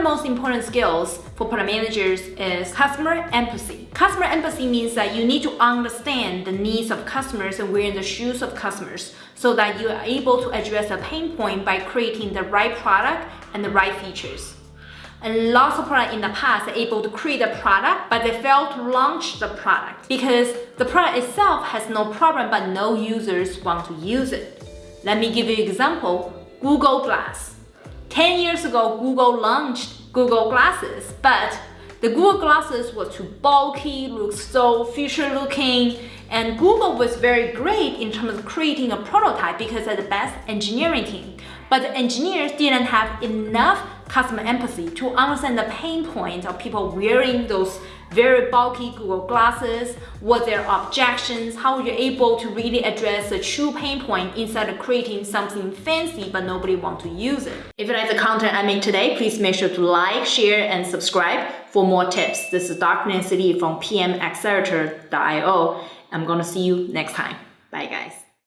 third most important skills for product managers is customer empathy. Customer empathy means that you need to understand the needs of customers and wear in the shoes of customers so that you are able to address a pain point by creating the right product and the right features. And lots of products in the past are able to create a product, but they fail to launch the product because the product itself has no problem, but no users want to use it. Let me give you an example, Google Glass. 10 years ago, Google launched Google Glasses, but the Google Glasses were too bulky, looked so future looking, and Google was very great in terms of creating a prototype because they're the best engineering team. But the engineers didn't have enough customer empathy to understand the pain point of people wearing those very bulky Google glasses, what their objections, how you're able to really address the true pain point instead of creating something fancy but nobody want to use it. If you like the content I made today, please make sure to like, share, and subscribe for more tips. This is. Nancy Li from pmaccelerator.io. I'm gonna see you next time. Bye guys.